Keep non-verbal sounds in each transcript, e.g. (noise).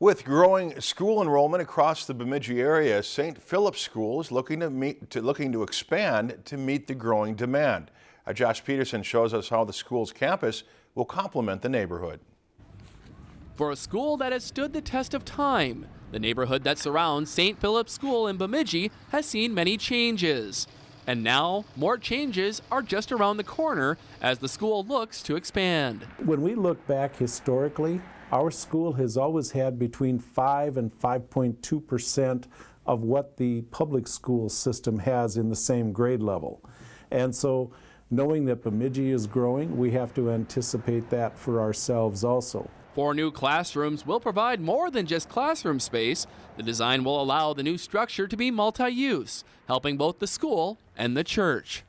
With growing school enrollment across the Bemidji area, St. Philip's School is looking to, meet, to, looking to expand to meet the growing demand. Uh, Josh Peterson shows us how the school's campus will complement the neighborhood. For a school that has stood the test of time, the neighborhood that surrounds St. Philip's School in Bemidji has seen many changes. And now, more changes are just around the corner as the school looks to expand. When we look back historically, our school has always had between 5 and 5.2 percent of what the public school system has in the same grade level. And so knowing that Bemidji is growing, we have to anticipate that for ourselves also. Four new classrooms will provide more than just classroom space. The design will allow the new structure to be multi-use, helping both the school and the church.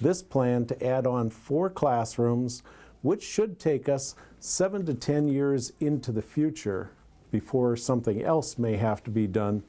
This plan to add on four classrooms, which should take us seven to 10 years into the future before something else may have to be done.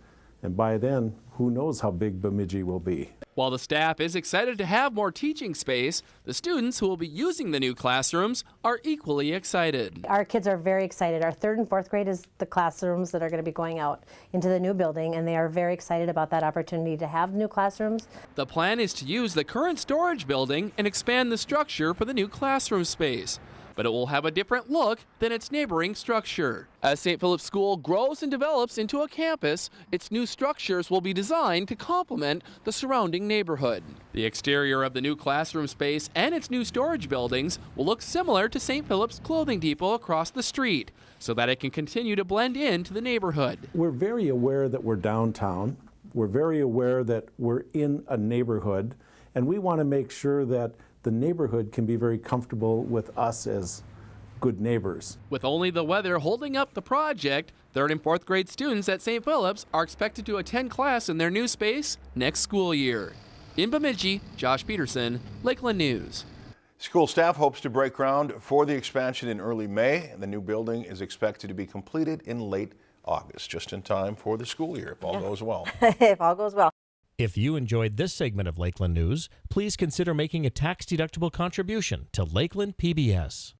And by then, who knows how big Bemidji will be. While the staff is excited to have more teaching space, the students who will be using the new classrooms are equally excited. Our kids are very excited. Our third and fourth grade is the classrooms that are going to be going out into the new building, and they are very excited about that opportunity to have new classrooms. The plan is to use the current storage building and expand the structure for the new classroom space but it will have a different look than its neighboring structure. As St. Philip's School grows and develops into a campus, its new structures will be designed to complement the surrounding neighborhood. The exterior of the new classroom space and its new storage buildings will look similar to St. Philip's Clothing Depot across the street, so that it can continue to blend into the neighborhood. We're very aware that we're downtown. We're very aware that we're in a neighborhood, and we want to make sure that the neighborhood can be very comfortable with us as good neighbors. With only the weather holding up the project, third and fourth grade students at St. Philip's are expected to attend class in their new space next school year. In Bemidji, Josh Peterson, Lakeland News. School staff hopes to break ground for the expansion in early May. The new building is expected to be completed in late August, just in time for the school year, if all goes well. (laughs) if all goes well. If you enjoyed this segment of Lakeland News, please consider making a tax-deductible contribution to Lakeland PBS.